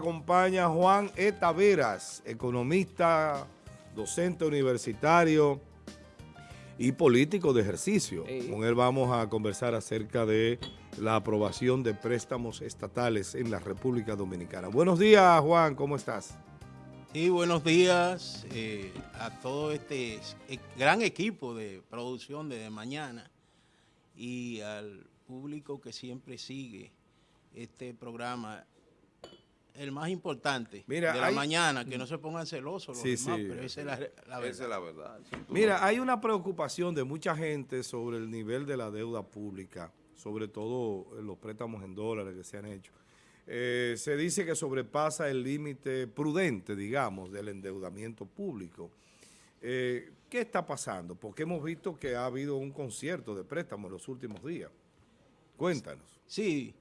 acompaña Juan E. Taveras, economista, docente universitario y político de ejercicio. Con él vamos a conversar acerca de la aprobación de préstamos estatales en la República Dominicana. Buenos días, Juan, ¿cómo estás? Sí, buenos días eh, a todo este e, gran equipo de producción de mañana y al público que siempre sigue este programa el más importante de la mañana, que no se pongan celosos los demás, pero esa es la, verdad. Esa es la verdad. Mira, hay una preocupación de mucha gente sobre el nivel de la deuda pública, sobre todo los préstamos en dólares que se han hecho. Eh, se dice que sobrepasa el límite prudente, digamos, del endeudamiento público. Eh, ¿Qué está pasando? Porque hemos visto que ha habido un concierto de préstamos en los últimos días. Cuéntanos. Sí,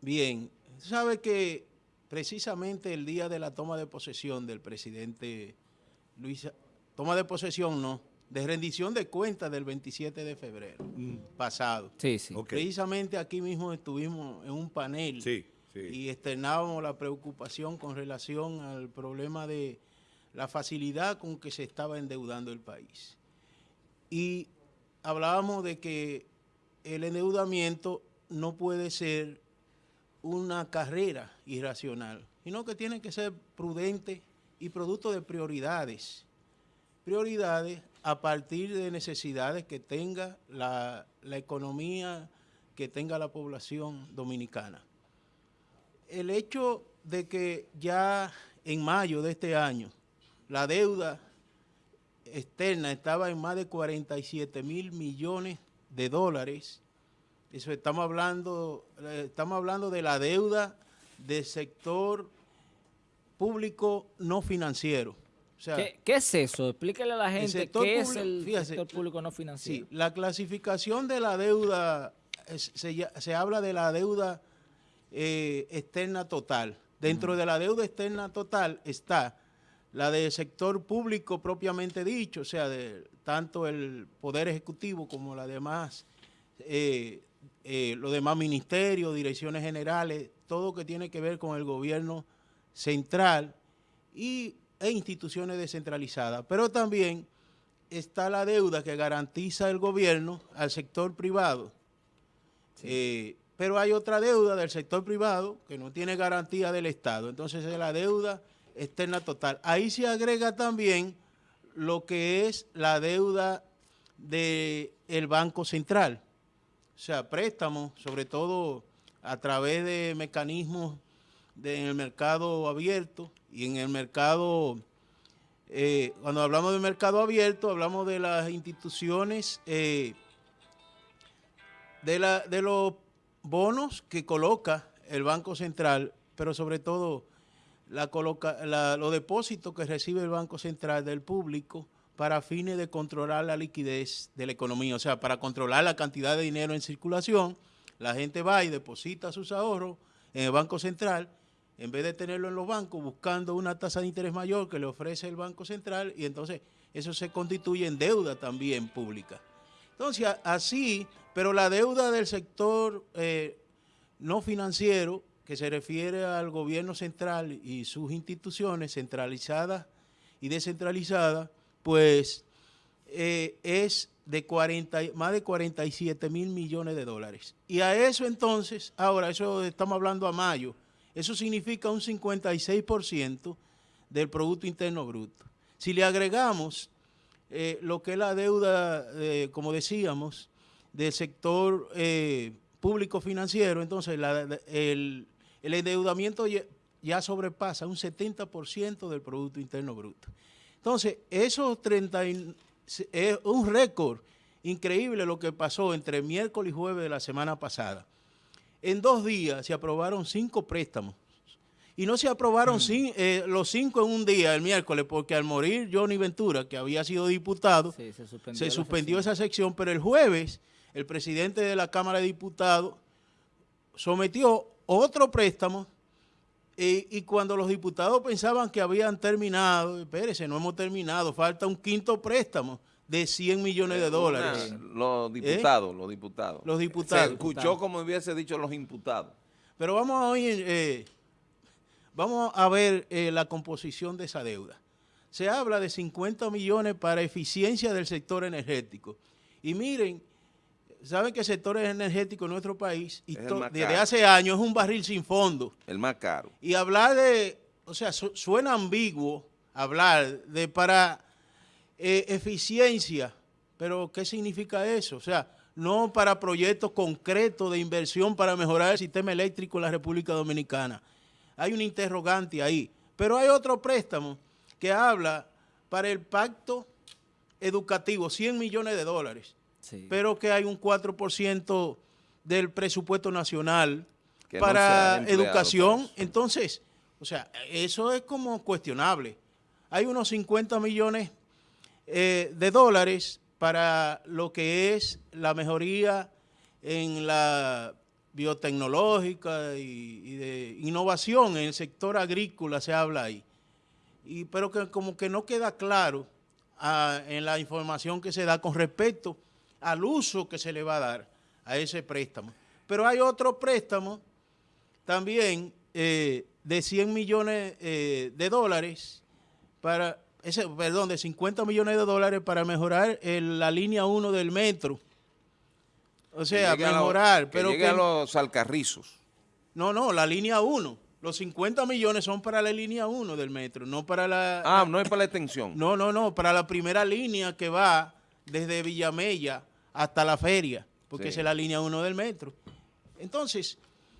bien. Sabe que precisamente el día de la toma de posesión del presidente Luis, toma de posesión no, de rendición de cuentas del 27 de febrero mm. pasado. Sí, sí. Precisamente aquí mismo estuvimos en un panel y externábamos la preocupación con relación al problema de la facilidad con que se estaba endeudando el país. Y hablábamos de que el endeudamiento no puede ser una carrera irracional, sino que tiene que ser prudente y producto de prioridades. Prioridades a partir de necesidades que tenga la, economía, que tenga la población dominicana. El hecho de que ya en mayo de este año la deuda externa estaba en más de 47 mil millones de dólares, eso estamos hablando, eh, estamos hablando de la deuda del sector público no financiero. ¿Qué, es eso? Explíquele a la gente qué es el sector público no financiero. Sí, la clasificación de la deuda, se, habla de la deuda eh, externa total. Dentro de la deuda externa total está la del sector público propiamente dicho, o sea, de tanto el Poder Ejecutivo como la demás eh, eh, los demás ministerios, direcciones generales, todo que tiene que ver con el gobierno central y, e instituciones descentralizadas. Pero también está la deuda que garantiza el gobierno al sector privado. Eh, pero hay otra deuda del sector privado que no tiene garantía del Estado. Entonces es la deuda externa total. Ahí se agrega también lo que es la deuda del Banco Central sea, préstamos, sobre todo a través de mecanismos en el mercado abierto y en el mercado, eh, cuando hablamos de mercado abierto, hablamos de las instituciones, eh, de, la, de los bonos que coloca el Banco Central, pero sobre todo la coloca, los depósitos que recibe el Banco Central del público, para fines de controlar la liquidez de la economía, o sea, para controlar la cantidad de dinero en circulación, la gente va y deposita sus ahorros en el Banco Central, en vez de tenerlo en los bancos, buscando una tasa de interés mayor que le ofrece el Banco Central, y entonces eso se constituye en deuda también pública. Entonces, así, pero la deuda del sector eh, no financiero, que se refiere al gobierno central y sus instituciones centralizadas y descentralizadas, pues eh, es de 40, más de 47 mil millones de dólares. Y a eso entonces, ahora, eso estamos hablando a mayo, eso significa un 56% del Producto Interno Bruto. Si le agregamos eh, lo que es la deuda, eh, como decíamos, del sector público financiero, entonces el, endeudamiento ya sobrepasa un 70% del Producto Interno Bruto. Entonces, esos 30, es un récord increíble lo que pasó entre miércoles y jueves de la semana pasada. En dos días se aprobaron cinco préstamos. Y no se aprobaron mm. eh, los cinco en un día, el miércoles, porque al morir Johnny Ventura, que había sido diputado, se suspendió, esa sección, pero el jueves el presidente de la Cámara de Diputados sometió otro préstamo y, cuando los diputados pensaban que habían terminado, espérese, no hemos terminado, falta un quinto préstamo de 100 millones de dólares. los diputados, los diputados. Los diputados. Se escuchó como hubiese dicho los imputados. Pero vamos a oír, eh, vamos a ver eh, la composición de esa deuda. Se habla de 50 millones para eficiencia del sector energético. Y miren, saben que el sector energético en nuestro país, desde hace años, es un barril sin fondo. El más caro. Y hablar de, o sea, suena ambiguo hablar de para eh, eficiencia, pero ¿qué significa eso? O sea, no para proyectos concretos de inversión para mejorar el sistema eléctrico en la República Dominicana. Hay un interrogante ahí. Pero hay otro préstamo que habla para el pacto educativo, 100 millones de dólares pero que hay un 4% del presupuesto nacional para educación. Entonces, o sea, eso es como cuestionable. Hay unos 50 millones eh, de dólares para lo que es la mejoría en la biotecnológica y, de innovación en el sector agrícola se habla ahí. Y, pero que como que no queda claro ah, en la información que se da con respecto al uso que se le va a dar a ese préstamo. Pero hay otro préstamo también eh, de 100 millones eh, de dólares para, ese, perdón, de 50 millones de dólares para mejorar la línea 1 del metro. O sea, mejorar. pero llegue a los alcarrizos. No, no, la línea 1. Los 50 millones son para la línea 1 del metro, no para la... Ah, no es para la extensión. No, no, no, para la primera línea que va desde Villamella hasta la feria, porque esa es la línea 1 del metro. Entonces,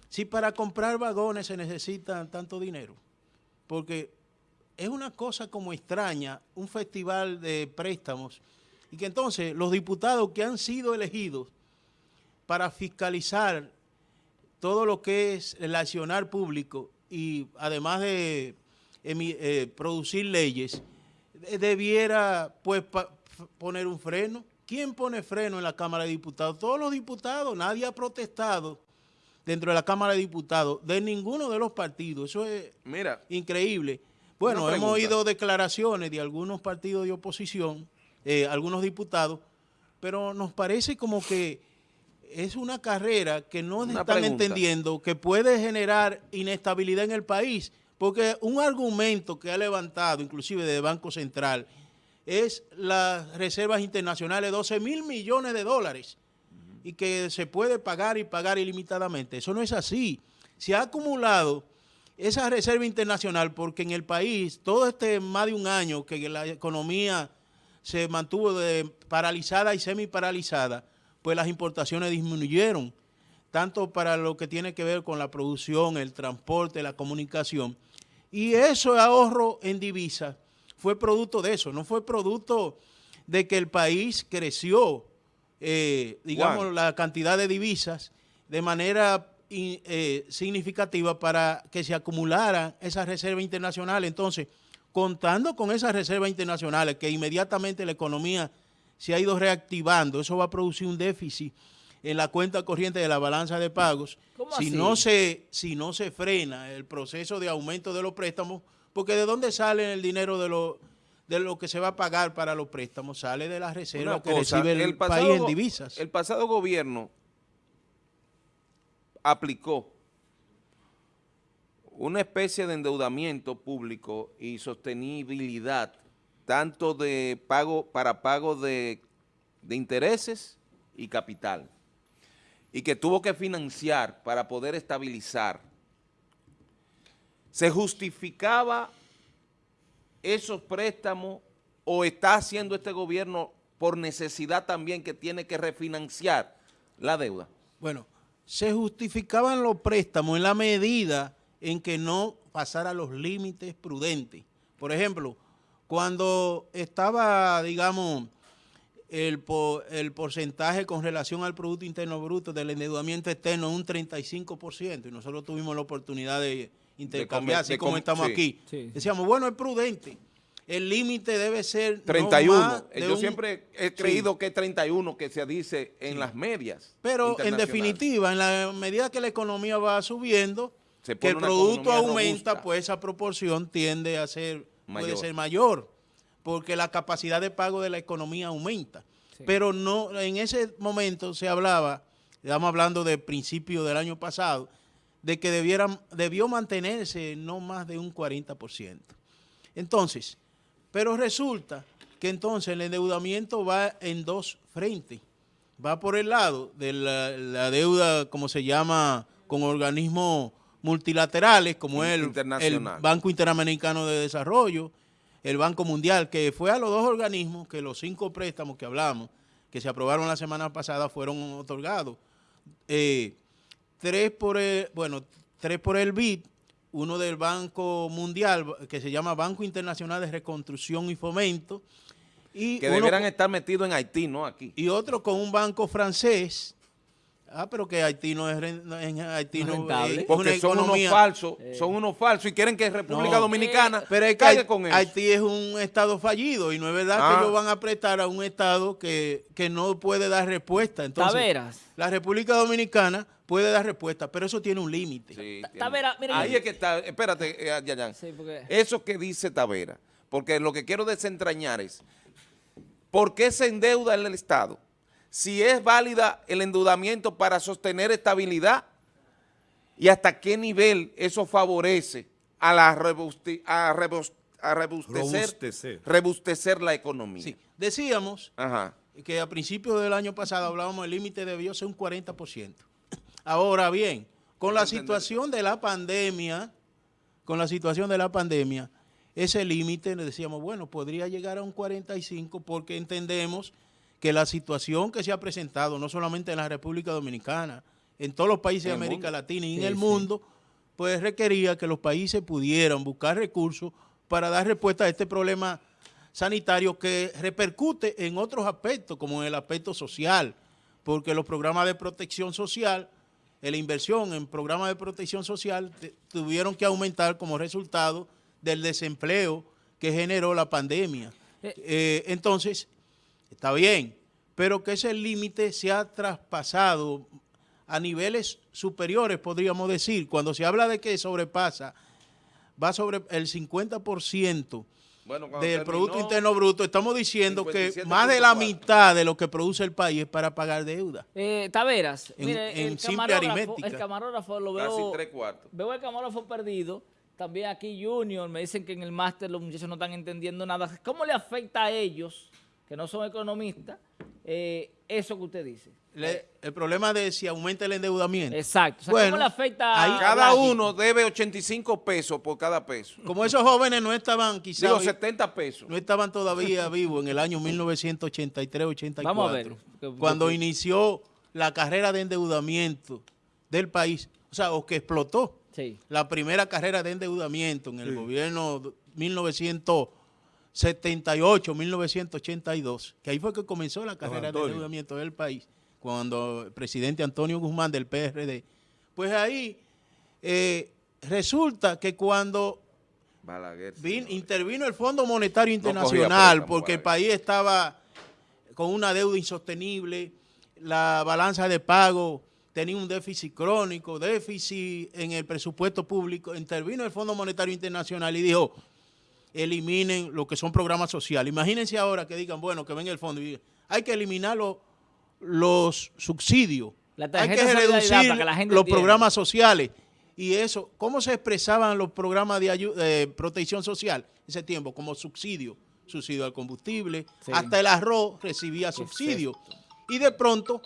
si para comprar vagones se necesita tanto dinero, porque es una cosa como extraña, un festival de préstamos, y que entonces los diputados que han sido elegidos para fiscalizar todo lo que es el accionar público y además de eh, producir leyes, debiera pues poner un freno ¿Quién pone freno en la Cámara de Diputados? Todos los diputados, nadie ha protestado dentro de la Cámara de Diputados de ninguno de los partidos. Eso es increíble. Bueno, hemos oído declaraciones de algunos partidos de oposición, eh, algunos diputados, pero nos parece como que es una carrera que no están entendiendo, que puede generar inestabilidad en el país, porque un argumento que ha levantado, inclusive de Banco Central, es las reservas internacionales, 12 mil millones de dólares, y que se puede pagar y pagar ilimitadamente. Eso no es así. Se ha acumulado esa reserva internacional porque en el país, todo este más de un año que la economía se mantuvo paralizada y semi paralizada, pues las importaciones disminuyeron, tanto para lo que tiene que ver con la producción, el transporte, la comunicación. Y eso es ahorro en divisas fue producto de eso, no fue producto de que el país creció, eh, digamos, la cantidad de divisas de manera eh, significativa para que se acumularan esas reservas internacionales. Entonces, contando con esas reservas internacionales, que inmediatamente la economía se ha ido reactivando, eso va a producir un déficit en la cuenta corriente de la balanza de pagos. si no se si no se frena el proceso de aumento de los préstamos, porque ¿de dónde sale el dinero de lo, de lo que se va a pagar para los préstamos? Sale de las reservas que recibe el, país en divisas. El pasado gobierno aplicó una especie de endeudamiento público y sostenibilidad, tanto de pago para pago de, de intereses y capital, y que tuvo que financiar para poder estabilizar ¿Se justificaba esos préstamos o está haciendo este gobierno por necesidad también que tiene que refinanciar la deuda? Bueno, se justificaban los préstamos en la medida en que no pasara los límites prudentes. Por ejemplo, cuando estaba, digamos, el, el porcentaje con relación al Producto Interno Bruto del endeudamiento externo un 35%, y nosotros tuvimos la oportunidad de intercambiar, así como estamos aquí. Decíamos, bueno, es prudente. El límite debe ser 31. Yo siempre he creído que es 31 que se dice en las medias. Pero en definitiva, en la medida que la economía va subiendo, que el producto aumenta, pues esa proporción tiende a ser, puede ser mayor, porque la capacidad de pago de la economía aumenta. Pero no en ese momento se hablaba, estamos hablando de principio del año pasado, de que debieran, debió mantenerse no más de un 40%. Entonces, pero resulta que entonces el endeudamiento va en dos frentes. Va por el lado de la, deuda, como se llama, con organismos multilaterales, como el, el Banco Interamericano de Desarrollo, el Banco Mundial, que fue a los dos organismos que los cinco préstamos que hablamos, que se aprobaron la semana pasada, fueron otorgados. Eh, tres por el, bueno, tres por el BID, uno del Banco Mundial, que se llama Banco Internacional de Reconstrucción y Fomento. Y que debieran estar metidos en Haití, no aquí. Y otro con un banco francés, Ah, pero que Haití no es, en Haití no, es Porque son unos falsos, son unos falsos y quieren que República Dominicana pero caiga con eso. Haití es un estado fallido y no es verdad que ah. ellos van a prestar a un estado que, no puede dar respuesta. Entonces, la República Dominicana puede dar respuesta, pero eso tiene un límite. Sí, Ahí es que está, espérate, eh, Yayan. Eso que dice Tavera, porque lo que quiero desentrañar es, ¿por qué se endeuda el Estado? Si es válida el endeudamiento para sostener estabilidad y hasta qué nivel eso favorece a, la a, rebustecer, la economía. Sí. Decíamos que a principios del año pasado hablábamos el límite debió ser un 40%. Ahora bien, con la situación de la pandemia, con la situación de la pandemia, ese límite, decíamos, bueno, podría llegar a un 45 porque entendemos que la situación que se ha presentado, no solamente en la República Dominicana, en todos los países de América Latina y en el mundo, pues requería que los países pudieran buscar recursos para dar respuesta a este problema sanitario que repercute en otros aspectos, como en el aspecto social, porque los programas de protección social, la inversión en programas de protección social tuvieron que aumentar como resultado del desempleo que generó la pandemia. Eh, eh, entonces, está bien, pero que ese límite se ha traspasado a niveles superiores, podríamos decir. Cuando se habla de que sobrepasa, va sobre el 50% del Producto Interno Bruto, estamos diciendo que más de la mitad de lo que produce el país es para pagar deuda. Eh, Taveras, en, el simple aritmética. El camarógrafo lo veo, Casi tres cuartos. veo el camarógrafo perdido, también aquí Junior, me dicen que en el máster los muchachos no están entendiendo nada. ¿Cómo le afecta a ellos, que no son economistas, eh, eso que usted dice. el problema de si aumenta el endeudamiento. Exacto. ¿Cómo le afecta a Cada uno debe 85 pesos por cada peso. Como esos jóvenes no estaban quizás... Digo, 70 pesos. No estaban todavía vivos en el año 1983-84. Vamos a ver. Cuando inició la carrera de endeudamiento del país, o sea, o que explotó. La primera carrera de endeudamiento en el gobierno 1900 78, 1982, que ahí fue que comenzó la carrera de endeudamiento del país, cuando el presidente Antonio Guzmán del PRD. Pues ahí eh, resulta que cuando intervino el Fondo Monetario Internacional, porque el país estaba con una deuda insostenible, la balanza de pago tenía un déficit crónico, déficit en el presupuesto público, intervino el Fondo Monetario Internacional y dijo, eliminen lo que son programas sociales. Imagínense ahora que digan, bueno, que venga el fondo y digan, hay que eliminar los subsidios, hay que reducir los programas sociales. Y eso, ¿cómo se expresaban los programas de ayuda, protección social en ese tiempo? Como subsidio, subsidio al combustible, hasta el arroz recibía subsidio. Y de pronto,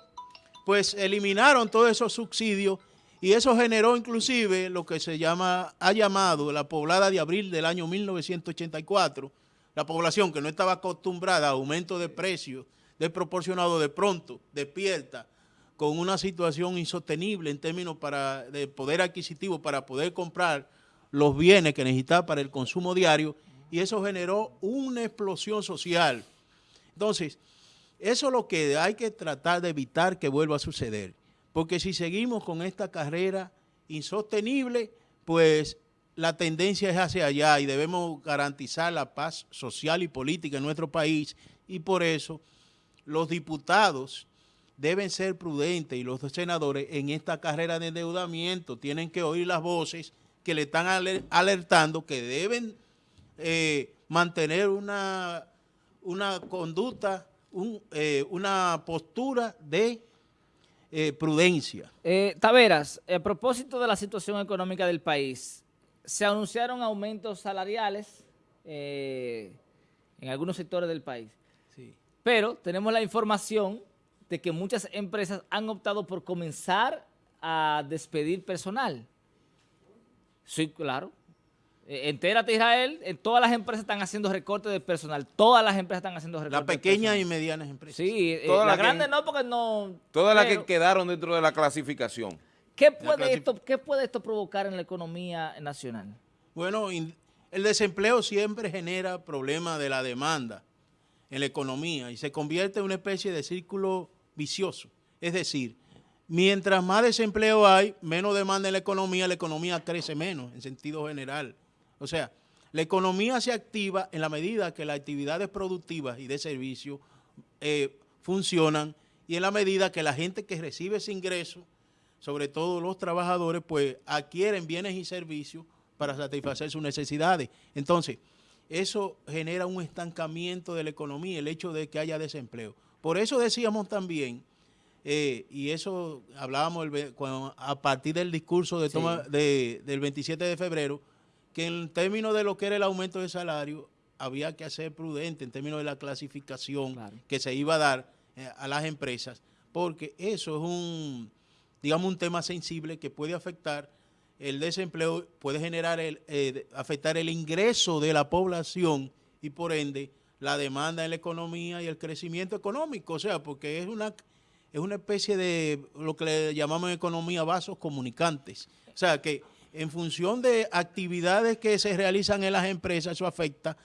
pues eliminaron todos esos subsidios y eso generó inclusive lo que se llama, ha llamado la poblada de abril del año 1984, la población que no estaba acostumbrada a aumento de precios desproporcionado de pronto, despierta con una situación insostenible en términos para, de poder adquisitivo para poder comprar los bienes que necesitaba para el consumo diario y eso generó una explosión social. Entonces, eso es lo que hay que tratar de evitar que vuelva a suceder porque si seguimos con esta carrera insostenible, pues la tendencia es hacia allá y debemos garantizar la paz social y política en nuestro país. Y por eso los diputados deben ser prudentes y los senadores en esta carrera de endeudamiento tienen que oír las voces que le están alertando que deben eh, mantener una, una conducta, eh, una postura de eh, prudencia. Eh, Taveras, a propósito de la situación económica del país, se anunciaron aumentos salariales eh, en algunos sectores del país, Sí. pero tenemos la información de que muchas empresas han optado por comenzar a despedir personal. Sí, claro. Eh, entérate, Israel, en todas las empresas están haciendo recortes de personal. Todas las empresas están haciendo recortes Las de pequeñas y medianas empresas. Sí, eh, la las que- grande no, porque no... Todas las que quedaron dentro de la clasificación. ¿Qué La puede, clasif- esto, ¿Qué puede esto provocar en la economía nacional? Bueno, el desempleo siempre genera problemas de la demanda en la economía y se convierte en una especie de círculo vicioso. Es decir, mientras más desempleo hay, menos demanda en la economía, la economía crece menos en sentido general. O sea, la economía se activa en la medida que las actividades productivas y de servicio eh, funcionan y en la medida que la gente que recibe ese ingreso, sobre todo los trabajadores, pues adquieren bienes y servicios para satisfacer sus necesidades. Entonces, eso genera un estancamiento de la economía, el hecho de que haya desempleo. Por eso decíamos también, eh, y eso hablábamos el ve- cuando- a partir del discurso de Sí. toma de- del 27 de febrero, que en términos de lo que era el aumento de salario, había que ser prudente en términos de la clasificación Claro. que se iba a dar eh, a las empresas, porque eso es un, digamos, un tema sensible que puede afectar el desempleo, puede generar el, eh, afectar el ingreso de la población y por ende la demanda en la economía y el crecimiento económico, o sea, porque es una es una especie de lo que le llamamos en economía vasos comunicantes. O sea, que en función de actividades que se realizan en las empresas, eso afecta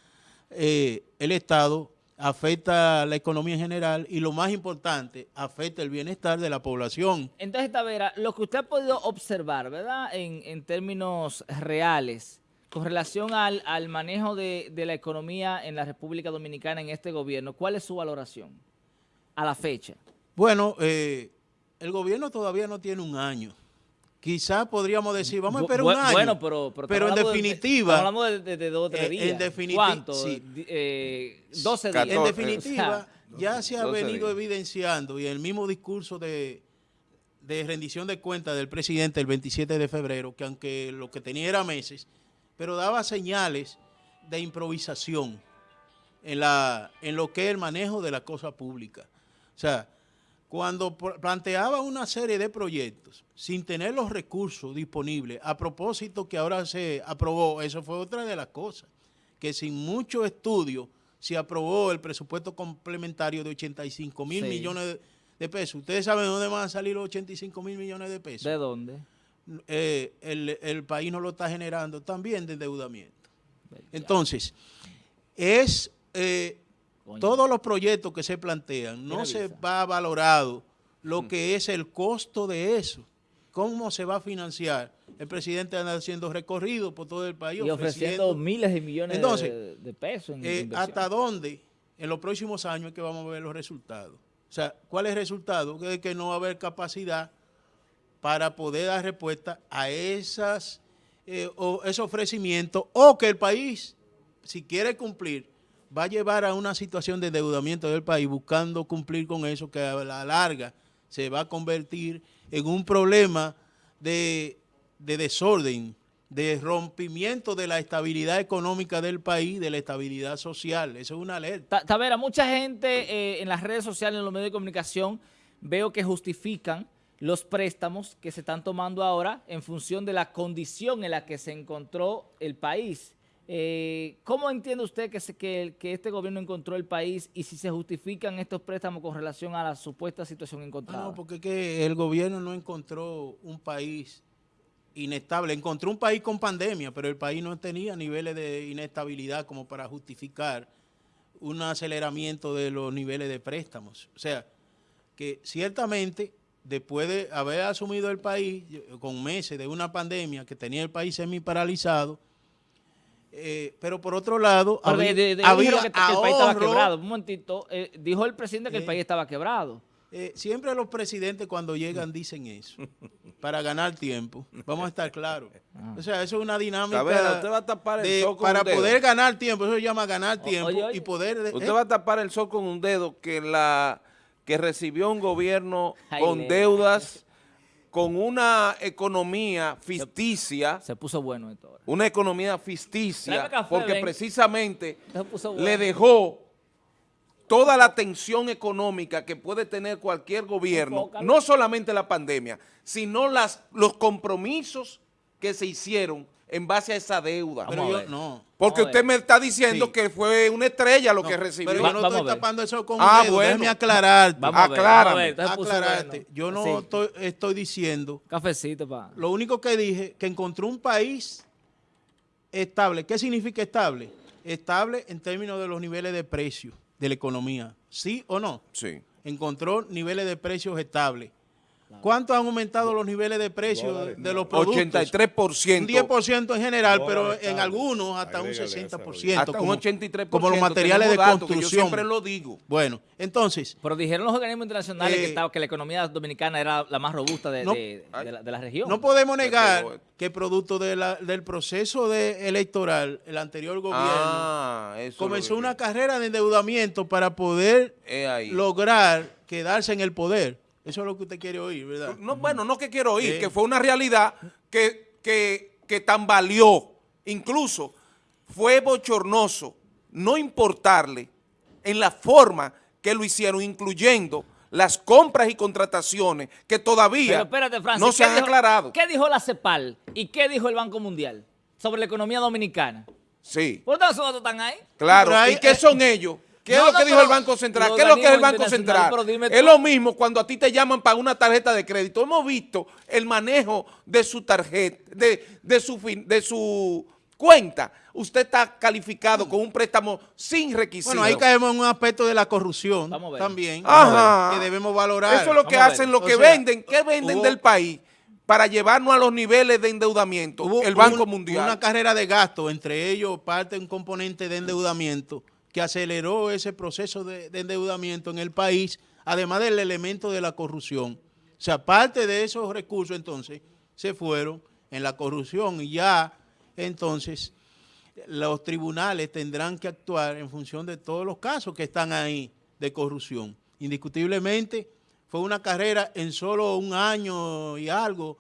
eh, el Estado, afecta la economía en general y lo más importante, afecta el bienestar de la población. Entonces, Tavera, lo que usted ha podido observar, ¿verdad? En, en términos reales, con relación al, al manejo de, de la economía en la República Dominicana en este gobierno, ¿cuál es su valoración a la fecha? Bueno, eh, el gobierno todavía no tiene un año. Quizás podríamos decir, vamos a esperar Bu- un año. Bueno, pero, pero, Pero en de- definitiva- estamos hablando de, de- de dos o tres Eh, en días. definiti- ¿Cuánto? sí. Di- eh, 12 días. En definitiva, O ya se ha 12 venido días. evidenciando y el mismo discurso de, de rendición de cuentas del presidente el 27 de febrero, que aunque lo que tenía era meses, pero daba señales de improvisación en, la, en lo que es el manejo de la cosa pública. O sea, cuando planteaba una serie de proyectos sin tener los recursos disponibles, a propósito que ahora se aprobó, eso fue otra de las cosas, que sin mucho estudio se aprobó el presupuesto complementario de 85 mil Sí. millones de, pesos. ¿Ustedes saben de dónde van a salir los 85 mil millones de pesos? ¿De dónde? eh, el, el país no lo está generando también de endeudamiento. Entonces, es eh, Coño. todos los proyectos que se plantean, no se Visa. va valorado lo que es el costo de eso, cómo se va a financiar. El presidente anda haciendo recorrido por todo el país Y ofreciendo miles de millones de- Entonces, de, pesos en eh, hasta dónde en los próximos años es que vamos a ver los resultados. O sea, ¿cuál es el resultado? Que, que no va a haber capacidad para poder dar respuesta a esas, eh, o ese ofrecimiento o que el país, si quiere cumplir, va a llevar a una situación de endeudamiento del país buscando cumplir con eso que a la larga se va a convertir en un problema de, de desorden, de rompimiento de la estabilidad económica del país, de la estabilidad social. Eso es una alerta. Ta- Tavera, mucha gente eh, en las redes sociales, en los medios de comunicación, veo que justifican los préstamos que se están tomando ahora en función de la condición en la que se encontró el país. Eh, ¿Cómo entiende usted que, se- que, este gobierno encontró el país y si se justifican estos préstamos con relación a la supuesta situación encontrada? No, porque es que el gobierno no encontró un país inestable. Encontró un país con pandemia, pero el país no tenía niveles de inestabilidad como para justificar un aceleramiento de los niveles de préstamos. O sea, que ciertamente después de haber asumido el país con meses de una pandemia que tenía el país semi paralizado, eh, pero por otro lado, Pero había, de- de- de- había dijeron que, que el país estaba quebrado. Un momentito, eh, dijo el presidente que el Eh. país estaba quebrado. Eh, siempre los presidentes cuando llegan dicen eso, para ganar tiempo. Vamos a estar claros. Ah. O sea, eso es una dinámica Tavera, usted va a tapar el de- sol con para un dedo. poder ganar tiempo. Eso se llama ganar tiempo oye, oye. y poder... de- Usted eh, va a tapar el sol con un dedo que la que recibió un gobierno Ay, con deudas, con una economía ficticia, Se puso bueno esto ahora. una economía ficticia, café, porque ven. precisamente bueno. le dejó toda la tensión económica que puede tener cualquier gobierno, Enfócalo. no solamente la pandemia, sino las, los compromisos que se hicieron en base a esa deuda. Pero yo no. Porque usted me está diciendo Sí. que fue una estrella lo No, que recibió. Pero yo no estoy tapando eso con Ah, un dedo. bueno. Déjame aclararte. Vamos a ver, Aclárame. vamos a ver, entonces se puso aclararte. Yo no Sí. estoy, estoy diciendo. Cafecito, pa. Lo único que dije, que encontró un país estable. ¿Qué significa estable? Estable en términos de los niveles de precio de la economía. ¿Sí o no? Sí. Encontró niveles de precios estables. ¿Cuánto han aumentado los niveles de precios de, de los productos? 83%. Un 10% en general, pero en algunos hasta un Agrégale ese, 60%. hasta como, un 83%. como los materiales de construcción. Yo siempre lo digo. Bueno, entonces, Pero dijeron los organismos internacionales Eh, que, estaba, que la economía dominicana era la más robusta de, No. de- de la, de la región. No podemos negar que producto de la- del proceso de electoral, el anterior gobierno Ah, es comenzó una carrera de endeudamiento para poder lograr quedarse en el poder. Eso es lo que usted quiere oír, ¿verdad? No, bueno, no que quiero oír, Sí. que fue una realidad que, que, que tambaleó. Incluso fue bochornoso no importarle en la forma que lo hicieron, incluyendo las compras y contrataciones que todavía Pero espérate, Francis. no se ¿qué han dijo- aclarado. ¿Qué dijo la CEPAL y qué dijo el Banco Mundial sobre la economía dominicana? Sí, ¿Por qué esos datos están ahí? claro. ¿Y qué son ellos? ¿Qué No, es lo que no, dijo el Banco Central? ¿Qué es lo que es el Banco Central? Es lo mismo cuando a ti te llaman para una tarjeta de crédito. Hemos visto el manejo de su tarjeta, de, de, su, fin- de su cuenta. Usted está calificado con un préstamo sin requisitos. Bueno, ahí caemos en un aspecto de la corrupción Vamos a ver. también Ajá. que debemos valorar. Eso es lo que Vamos hacen, lo O que sea, venden. ¿Qué venden hubo- del país? Para llevarnos a los niveles de endeudamiento. Hubo el Banco un- Mundial. Una carrera de gasto, entre ellos parte un componente de endeudamiento que aceleró ese proceso de, de endeudamiento en el país, además del elemento de la corrupción. O sea, parte de esos recursos entonces se fueron en la corrupción y ya entonces los tribunales tendrán que actuar en función de todos los casos que están ahí de corrupción. Indiscutiblemente fue una carrera en solo un año y algo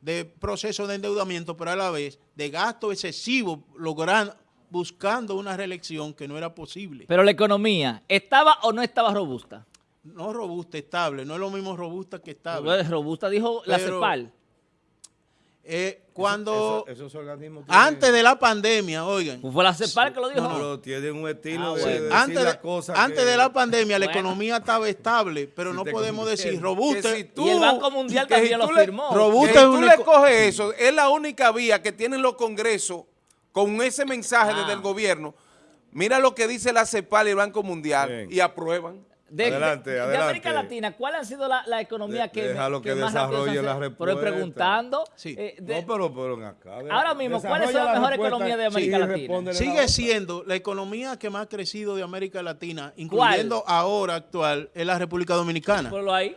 de proceso de endeudamiento, pero a la vez de gasto excesivo, logrando, buscando una reelección que no era posible. Pero la economía, ¿estaba o no estaba robusta? no robusta, estable, no es lo mismo robusta que estable. Robusta dijo la CEPAL. Eh, cuando, Eso- esos organismos tienen- antes de la pandemia, oigan, Fue la CEPAL que lo dijo. Pero tienen un estilo Ah, de, bueno. de decir antes, las de, cosas antes que- de la pandemia la economía estaba estable, pero Si no podemos decir robusta. Que si tú- Y el Banco Mundial también si lo le- firmó. Robusta Que es tú le coges eso, es la única vía que tienen los congresos con ese mensaje Ah. desde el gobierno. Mira lo que dice la CEPAL y el Banco Mundial Bien. y aprueban. De, Adelante, de-. América Latina, ¿cuál ha sido la, la economía De- que, déjalo que rápido desarrolle la hace? Pero respuesta. preguntando, Sí. eh, de- no, pero, pero en acá. de- Ahora mismo, ¿cuál es la mejor respuesta economía de América Latina? la Sigue siendo la economía que más ha crecido de América Latina, incluyendo ahora actual, es la República Dominicana. ponlo ahí.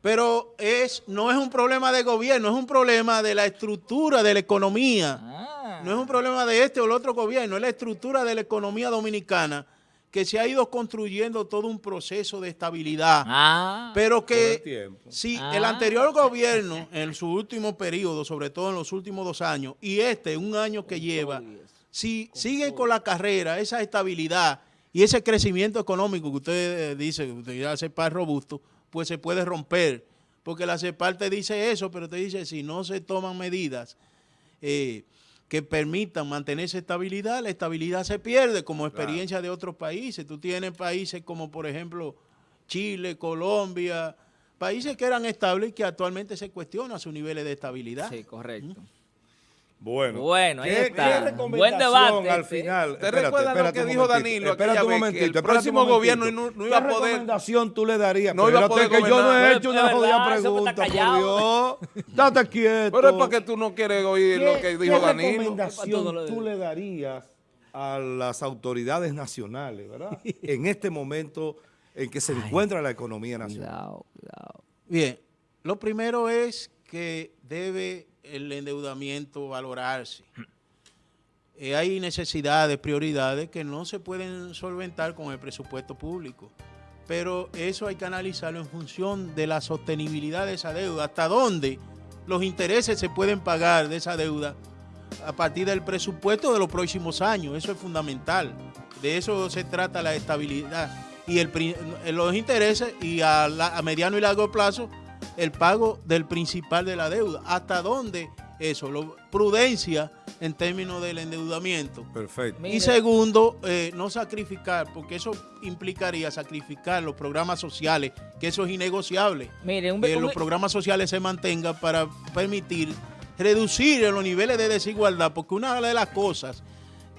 Pero es, no es un problema de gobierno, es un problema de la estructura de la economía. Ah. No es un problema de este o el otro gobierno, es la estructura de la economía dominicana que se ha ido construyendo todo un proceso de estabilidad. Ah. Pero que el si Ah. el anterior gobierno, en su último periodo, sobre todo en los últimos dos años, y este, un año que lleva, si siguen con la carrera, esa estabilidad y ese crecimiento económico que usted eh, dice, que usted ya sepa es robusto, pues se puede romper. Porque la CEPAL te dice eso, pero te dice si no se toman medidas eh, que permitan mantener esa estabilidad, la estabilidad se pierde como experiencia de otros países. Tú tienes países como, por ejemplo, Chile, Colombia, países que eran estables y que actualmente se cuestionan sus niveles de estabilidad. Sí, correcto. Bueno, Bueno, ahí ¿Qué- está. qué Buen recomendación debate, al final? ¿Te Espérate, recuerdas lo que dijo Danilo espérate un momentito, el próximo momentito. gobierno no- no iba a ¿Qué poder- recomendación tú le darías? No iba a poder que yo no he hecho una jodida pregunta, está por callado. Dios. Date quieto. Pero es porque tú no quieres oír lo que dijo ¿Qué Danilo. recomendación lo de- tú le darías a las autoridades nacionales, verdad? en este momento en que se encuentra la economía nacional. Cuidado, cuidado. Bien, lo primero es que debe el endeudamiento valorarse. Eh, hay necesidades, prioridades que no se pueden solventar con el presupuesto público. pero eso hay que analizarlo en función de la sostenibilidad de esa deuda, hasta dónde los intereses se pueden pagar de esa deuda a partir del presupuesto de los próximos años, eso es fundamental, de eso se trata la estabilidad y los intereses y a mediano y largo plazo el pago del principal de la deuda, hasta dónde eso, Lo- prudencia en términos del endeudamiento. Perfecto. Y segundo, eh, no sacrificar, porque eso implicaría sacrificar los programas sociales, que eso es innegociable. Mire, un, Que un- los programas sociales se mantengan para permitir reducir los niveles de desigualdad, porque una de las cosas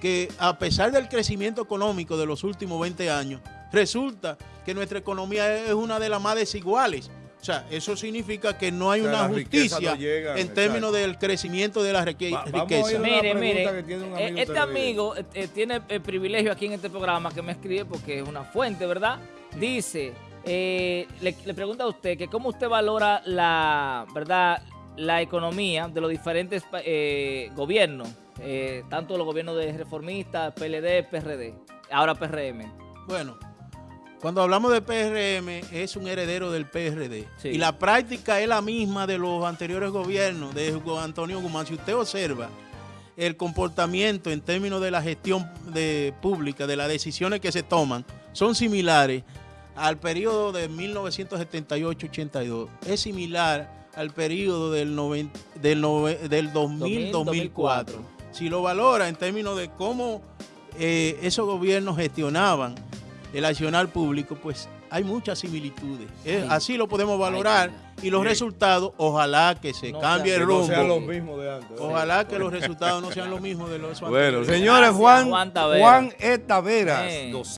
que a pesar del crecimiento económico de los últimos 20 años, resulta que nuestra economía es una de las más desiguales. O sea, eso significa que no hay O sea, una justicia no llega, en exacto. términos del crecimiento de la rique- Va- vamos a riqueza. Mire, mire, que tiene un eh, amigo este amigo eh, eh, tiene el privilegio aquí en este programa que me escribe porque es una fuente, ¿verdad? Dice, eh, le, le pregunta a usted que cómo usted valora la, ¿verdad? La economía de los diferentes eh, gobiernos, eh, tanto los gobiernos de reformistas, PLD, PRD, ahora PRM. Bueno, cuando hablamos de PRM, es un heredero del PRD. Sí. Y la práctica es la misma de los anteriores gobiernos de Antonio Guzmán. Si usted observa el comportamiento en términos de la gestión de, pública, de las decisiones que se toman, son similares al periodo de 1978-82. Es similar al periodo del, noven- del, del 2000-2004. Si lo valora en términos de cómo eh, esos gobiernos gestionaban el accionar público, pues hay muchas similitudes. Eh, así lo podemos valorar Ay, y los resultados, ojalá que se No cambie el Que no rumbo. sean los mismos de antes. Ojalá que los resultados no sean los mismos de los Bueno, anteriores. señores, Gracias, Juan, Juan Tavera. Juan E. Eh.